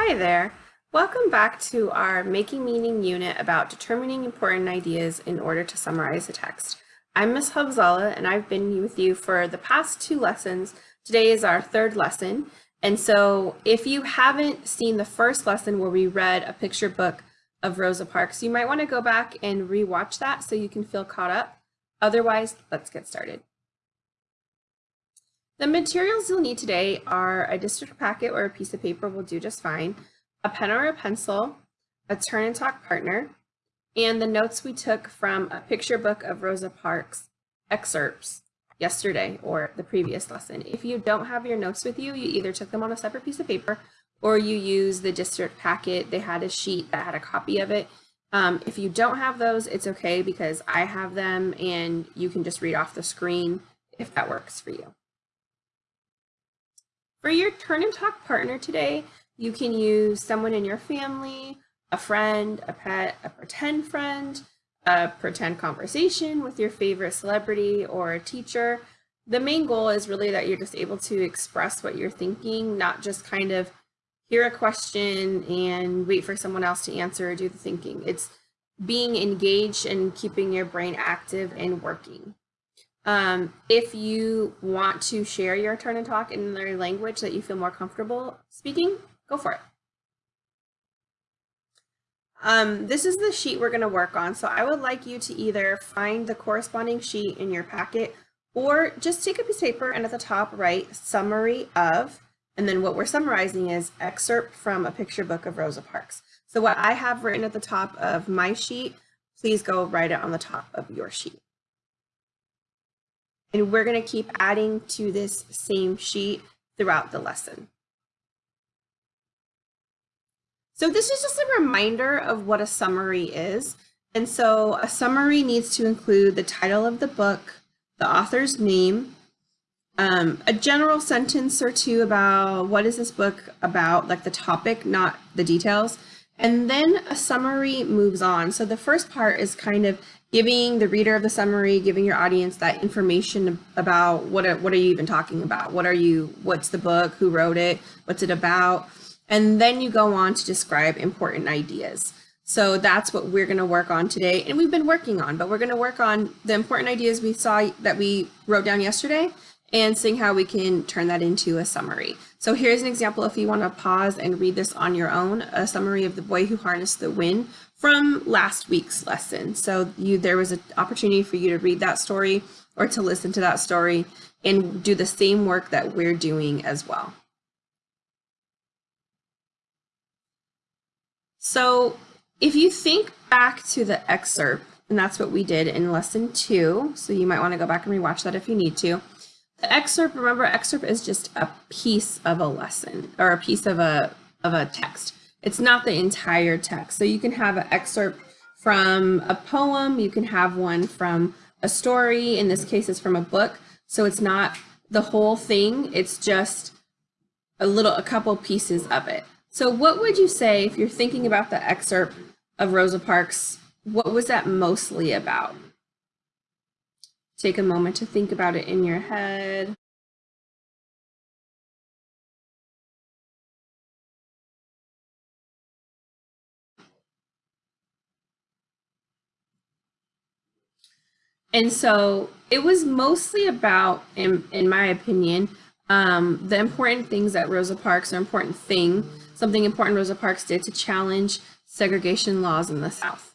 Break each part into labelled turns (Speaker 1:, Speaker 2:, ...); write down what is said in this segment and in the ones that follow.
Speaker 1: Hi there. Welcome back to our Making Meaning unit about determining important ideas in order to summarize a text. I'm Ms. Habzala and I've been with you for the past two lessons. Today is our third lesson. And so if you haven't seen the first lesson where we read a picture book of Rosa Parks, you might want to go back and rewatch that so you can feel caught up. Otherwise, let's get started. The materials you'll need today are a district packet or a piece of paper will do just fine, a pen or a pencil, a turn and talk partner, and the notes we took from a picture book of Rosa Parks excerpts yesterday or the previous lesson. If you don't have your notes with you, you either took them on a separate piece of paper or you use the district packet. They had a sheet that had a copy of it. Um, if you don't have those, it's okay because I have them and you can just read off the screen if that works for you. For your turn and talk partner today, you can use someone in your family, a friend, a pet, a pretend friend, a pretend conversation with your favorite celebrity or a teacher. The main goal is really that you're just able to express what you're thinking, not just kind of hear a question and wait for someone else to answer or do the thinking. It's being engaged and keeping your brain active and working. Um, if you want to share your turn and talk in another language that you feel more comfortable speaking, go for it. Um, this is the sheet we're going to work on. So I would like you to either find the corresponding sheet in your packet or just take a piece of paper and at the top write summary of, and then what we're summarizing is excerpt from a picture book of Rosa Parks. So what I have written at the top of my sheet, please go write it on the top of your sheet. And we're going to keep adding to this same sheet throughout the lesson. So this is just a reminder of what a summary is. And so a summary needs to include the title of the book, the author's name, um, a general sentence or two about what is this book about, like the topic, not the details. And then a summary moves on. So the first part is kind of giving the reader of the summary, giving your audience that information about what are, what are you even talking about? What are you, what's the book, who wrote it, what's it about? And then you go on to describe important ideas. So that's what we're going to work on today. And we've been working on, but we're going to work on the important ideas we saw that we wrote down yesterday and seeing how we can turn that into a summary. So here's an example if you want to pause and read this on your own, a summary of The Boy Who Harnessed the Wind from last week's lesson. So you there was an opportunity for you to read that story or to listen to that story and do the same work that we're doing as well. So if you think back to the excerpt, and that's what we did in lesson two, so you might want to go back and rewatch that if you need to. The excerpt, remember, excerpt is just a piece of a lesson or a piece of a of a text. It's not the entire text. So you can have an excerpt from a poem, you can have one from a story, in this case it's from a book. So it's not the whole thing, it's just a little, a couple pieces of it. So what would you say if you're thinking about the excerpt of Rosa Parks, what was that mostly about? Take a moment to think about it in your head. And so it was mostly about, in, in my opinion, um, the important things that Rosa Parks, or important thing, something important Rosa Parks did to challenge segregation laws in the South.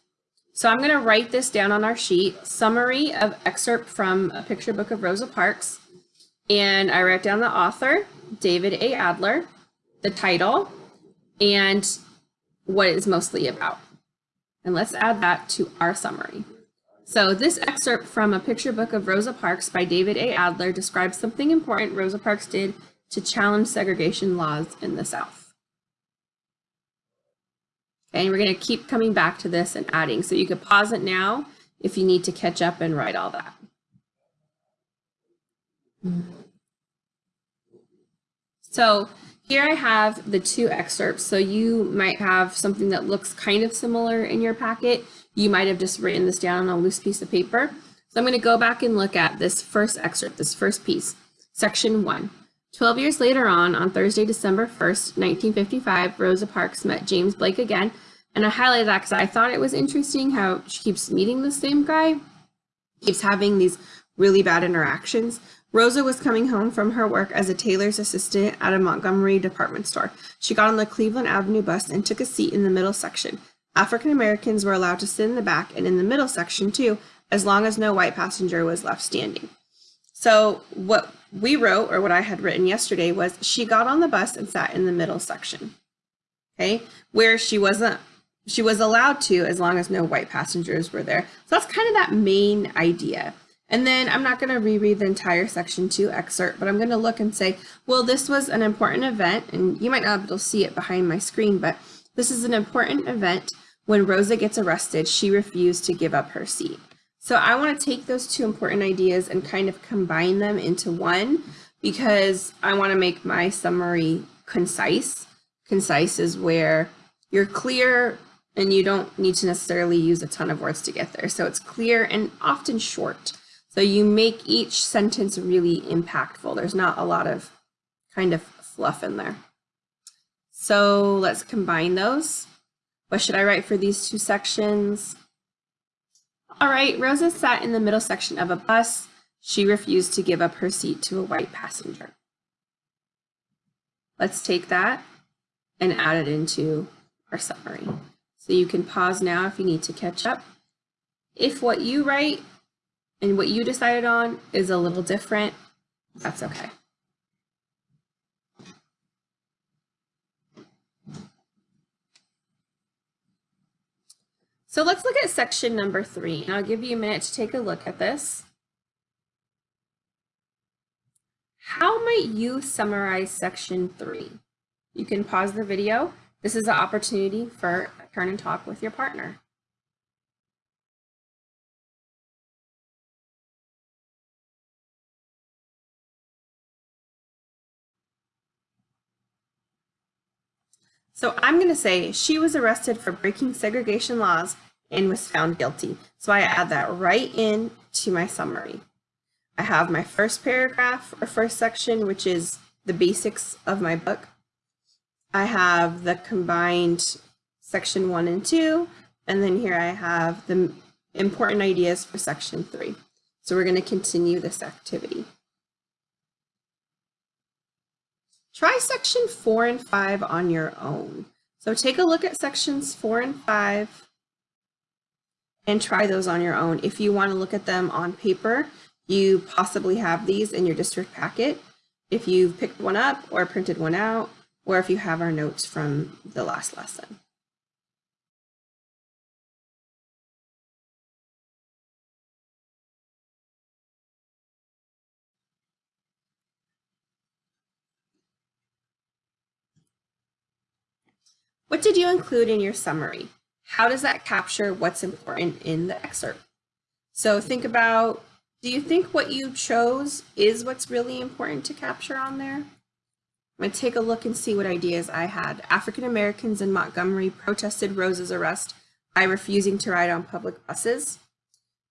Speaker 1: So I'm going to write this down on our sheet, summary of excerpt from a picture book of Rosa Parks. And I write down the author, David A. Adler, the title, and what it's mostly about. And let's add that to our summary. So this excerpt from a picture book of Rosa Parks by David A. Adler describes something important Rosa Parks did to challenge segregation laws in the South. And we're going to keep coming back to this and adding. So you could pause it now if you need to catch up and write all that. So here I have the two excerpts. So you might have something that looks kind of similar in your packet. You might have just written this down on a loose piece of paper. So I'm going to go back and look at this first excerpt, this first piece, section one. Twelve years later on, on Thursday, December 1st, 1955, Rosa Parks met James Blake again. And I highlighted that because I thought it was interesting how she keeps meeting the same guy, keeps having these really bad interactions. Rosa was coming home from her work as a tailor's assistant at a Montgomery department store. She got on the Cleveland Avenue bus and took a seat in the middle section. African Americans were allowed to sit in the back and in the middle section too, as long as no white passenger was left standing. So what we wrote, or what I had written yesterday, was she got on the bus and sat in the middle section. Okay, where she wasn't, she was allowed to as long as no white passengers were there. So that's kind of that main idea. And then I'm not going to reread the entire section two excerpt, but I'm going to look and say, well, this was an important event, and you might not be able to see it behind my screen, but this is an important event. When Rosa gets arrested, she refused to give up her seat. So I want to take those two important ideas and kind of combine them into one because I want to make my summary concise. Concise is where you're clear and you don't need to necessarily use a ton of words to get there. So it's clear and often short. So you make each sentence really impactful. There's not a lot of kind of fluff in there. So let's combine those. What should I write for these two sections? All right, Rosa sat in the middle section of a bus. She refused to give up her seat to a white passenger. Let's take that and add it into our summary. So you can pause now if you need to catch up. If what you write and what you decided on is a little different, that's okay. So let's look at section number three, I'll give you a minute to take a look at this. How might you summarize section three? You can pause the video. This is an opportunity for a turn and talk with your partner. So I'm going to say she was arrested for breaking segregation laws and was found guilty. So I add that right in to my summary. I have my first paragraph or first section, which is the basics of my book. I have the combined section one and two, and then here I have the important ideas for section three. So we're going to continue this activity. Try section four and five on your own. So take a look at sections four and five and try those on your own. If you want to look at them on paper, you possibly have these in your district packet. If you've picked one up or printed one out, or if you have our notes from the last lesson. What did you include in your summary? How does that capture what's important in the excerpt? So think about, do you think what you chose is what's really important to capture on there? I'm going to take a look and see what ideas I had. African Americans in Montgomery protested Rosa's arrest by refusing to ride on public buses.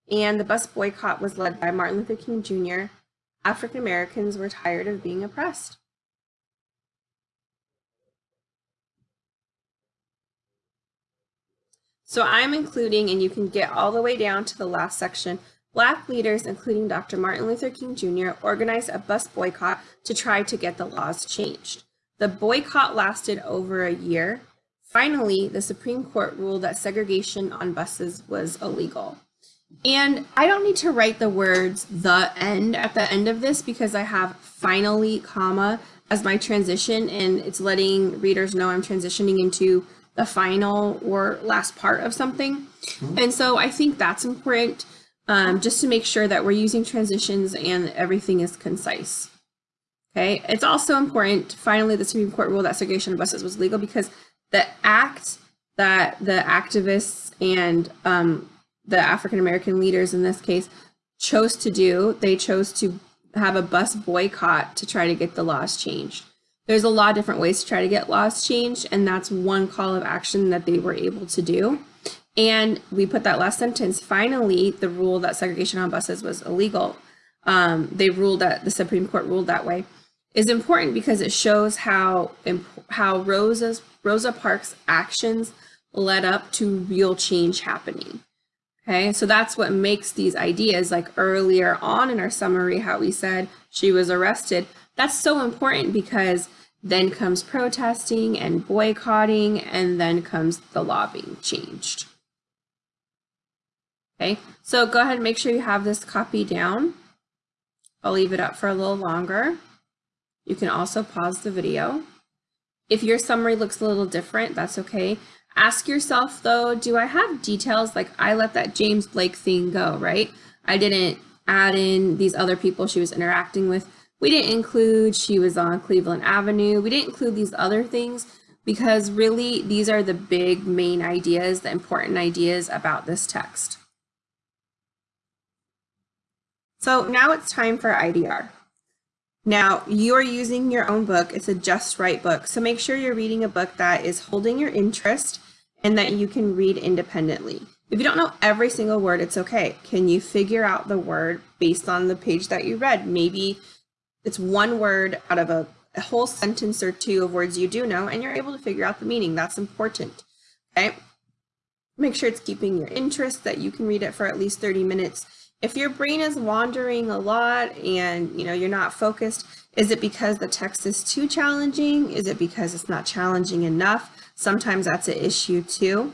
Speaker 1: And the bus boycott was led by Martin Luther King Jr. African Americans were tired of being oppressed. So I'm including, and you can get all the way down to the last section, Black leaders, including Dr. Martin Luther King Jr., organized a bus boycott to try to get the laws changed. The boycott lasted over a year. Finally, the Supreme Court ruled that segregation on buses was illegal. And I don't need to write the words the end at the end of this because I have finally comma as my transition and it's letting readers know I'm transitioning into the final or last part of something. Mm-hmm. And so I think that's important um, just to make sure that we're using transitions and everything is concise. Okay, it's also important, finally, the Supreme Court ruled that segregation of buses was legal because the act that the activists and um, the African American leaders in this case chose to do, they chose to have a bus boycott to try to get the laws changed. There's a lot of different ways to try to get laws changed, and that's one call of action that they were able to do. And we put that last sentence, finally, the rule that segregation on buses was illegal. Um, they ruled that the Supreme Court ruled that way. is important because it shows how how Rosa's Rosa Parks' actions led up to real change happening. Okay, so that's what makes these ideas like earlier on in our summary, how we said she was arrested. That's so important because then comes protesting and boycotting, and then comes the law being changed. Okay, so go ahead and make sure you have this copy down. I'll leave it up for a little longer. You can also pause the video. If your summary looks a little different, that's okay. Ask yourself though, do I have details? Like I let that James Blake thing go, right? I didn't add in these other people she was interacting with. We didn't include she was on Cleveland Avenue. We didn't include these other things because really these are the big main ideas, the important ideas about this text. So now it's time for IDR. Now, you are using your own book. It's a Just Right book. So make sure you're reading a book that is holding your interest and that you can read independently. If you don't know every single word, it's okay. Can you figure out the word based on the page that you read? Maybe it's one word out of a, a whole sentence or two of words you do know, and you're able to figure out the meaning. That's important, okay? Make sure it's keeping your interest, that you can read it for at least 30 minutes if your brain is wandering a lot and you know you're not focused, is it because the text is too challenging? Is it because it's not challenging enough? Sometimes that's an issue too.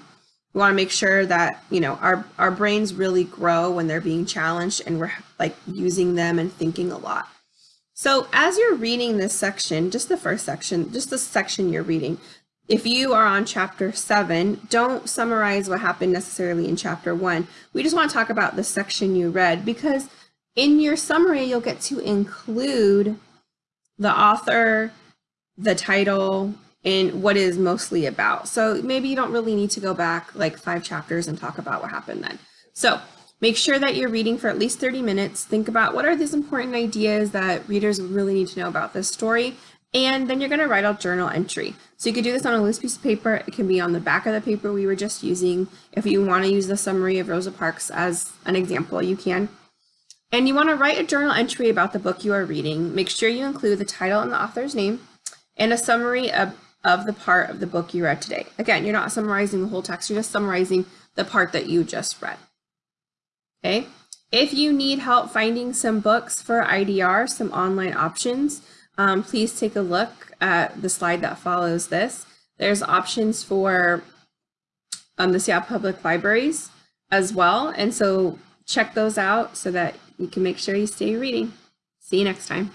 Speaker 1: We want to make sure that you know our our brains really grow when they're being challenged and we're like using them and thinking a lot. So as you're reading this section, just the first section, just the section you're reading, if you are on chapter seven, don't summarize what happened necessarily in chapter one. We just want to talk about the section you read because in your summary, you'll get to include the author, the title, and what is mostly about. So maybe you don't really need to go back like five chapters and talk about what happened then. So make sure that you're reading for at least 30 minutes. Think about what are these important ideas that readers really need to know about this story and then you're going to write a journal entry. So you could do this on a loose piece of paper. It can be on the back of the paper we were just using. If you want to use the summary of Rosa Parks as an example, you can. And you want to write a journal entry about the book you are reading. Make sure you include the title and the author's name and a summary of, of the part of the book you read today. Again, you're not summarizing the whole text, you're just summarizing the part that you just read. Okay. If you need help finding some books for IDR, some online options, um, please take a look at the slide that follows this. There's options for um, the Seattle Public Libraries as well. And so check those out so that you can make sure you stay reading. See you next time.